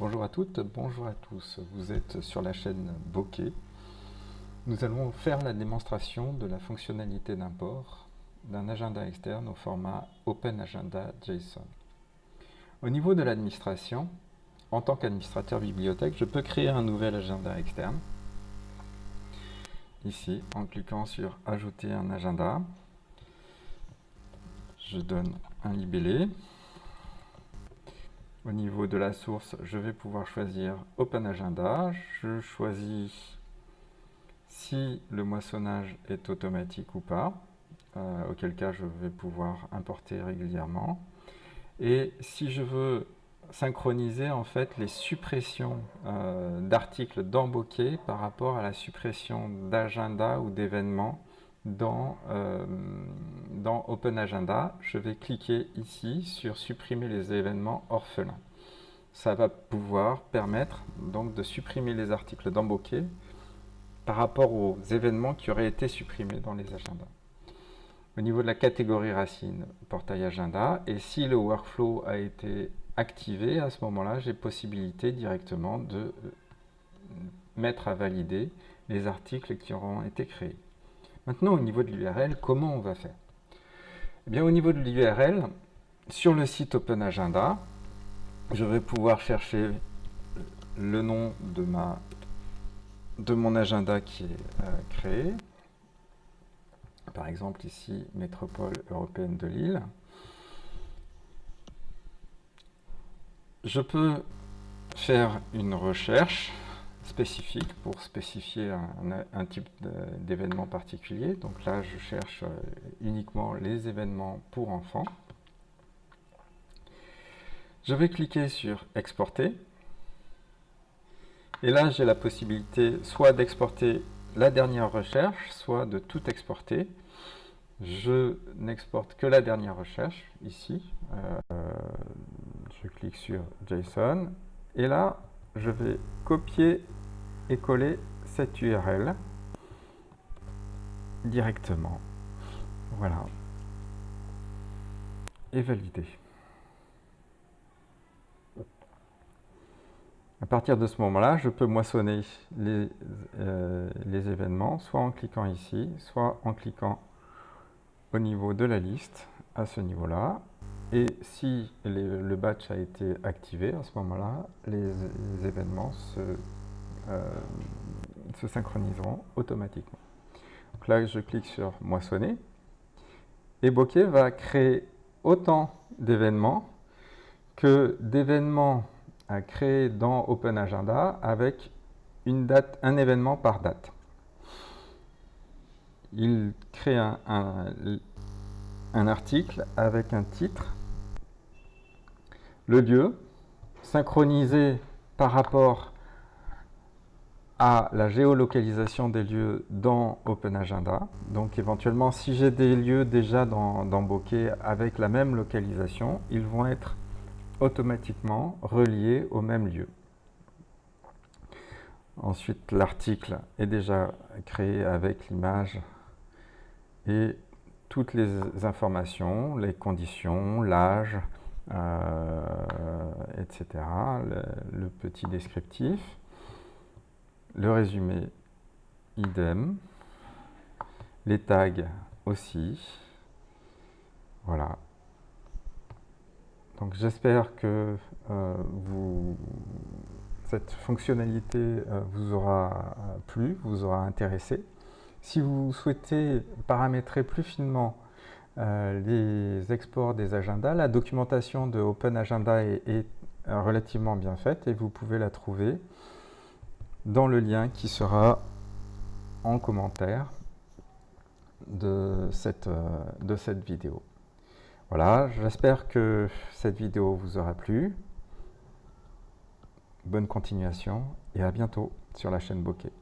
Bonjour à toutes, bonjour à tous. Vous êtes sur la chaîne Bokeh. Nous allons faire la démonstration de la fonctionnalité d'import d'un agenda externe au format OpenAgenda JSON. Au niveau de l'administration, en tant qu'administrateur bibliothèque, je peux créer un nouvel agenda externe. Ici, en cliquant sur Ajouter un agenda, je donne un libellé. Au niveau de la source, je vais pouvoir choisir Open Agenda. Je choisis si le moissonnage est automatique ou pas, euh, auquel cas je vais pouvoir importer régulièrement. Et si je veux synchroniser en fait les suppressions euh, d'articles Bokeh par rapport à la suppression d'agenda ou d'événements dans, euh, dans Open Agenda, je vais cliquer ici sur supprimer les événements orphelins. Ça va pouvoir permettre donc de supprimer les articles Bokeh par rapport aux événements qui auraient été supprimés dans les agendas. Au niveau de la catégorie racine, portail agenda, et si le workflow a été activé, à ce moment-là, j'ai possibilité directement de euh, mettre à valider les articles qui auront été créés. Maintenant, au niveau de l'URL, comment on va faire? Eh bien, Au niveau de l'URL, sur le site Open Agenda, je vais pouvoir chercher le nom de, ma, de mon agenda qui est euh, créé. Par exemple, ici, Métropole européenne de Lille. Je peux faire une recherche spécifique pour spécifier un, type d'événement particulier. Donc là, je cherche euh, uniquement les événements pour enfants. Je vais cliquer sur exporter. Et là, j'ai la possibilité soit d'exporter la dernière recherche, soit de tout exporter. Je n'exporte que la dernière recherche, ici. Euh, je clique sur JSON. Et là, je vais copier et coller cette URL directement. Voilà. Et valider. À partir de ce moment-là, je peux moissonner les, euh, les, événements, soit en cliquant ici, soit en cliquant au niveau de la liste, à ce niveau-là. Et si le batch a été activé, à ce moment-là, les, événements se, se, synchroniseront automatiquement. Donc là, je clique sur moissonner. Et Bokeh va créer autant d'événements que d'événements à créer dans Open Agenda avec une date, un événement par date. Il crée un, un, article avec un titre, le lieu, synchronisé par rapport à la géolocalisation des lieux dans Open Agenda. Donc éventuellement, si j'ai des lieux déjà dans, Bokeh avec la même localisation, ils vont être automatiquement relié au même lieu. Ensuite, l'article est déjà créé avec l'image et toutes les informations, les conditions, l'âge, euh, etc. Le, petit descriptif, le résumé idem, les tags aussi. Voilà. Donc j'espère que euh, cette fonctionnalité euh, vous aura plu, vous aura intéressé. Si vous souhaitez paramétrer plus finement euh, les exports des agendas, la documentation de Open Agenda est, relativement bien faite et vous pouvez la trouver dans le lien qui sera en commentaire de cette, de cette vidéo. Voilà, j'espère que cette vidéo vous aura plu. Bonne continuation et à bientôt sur la chaîne Bokeh.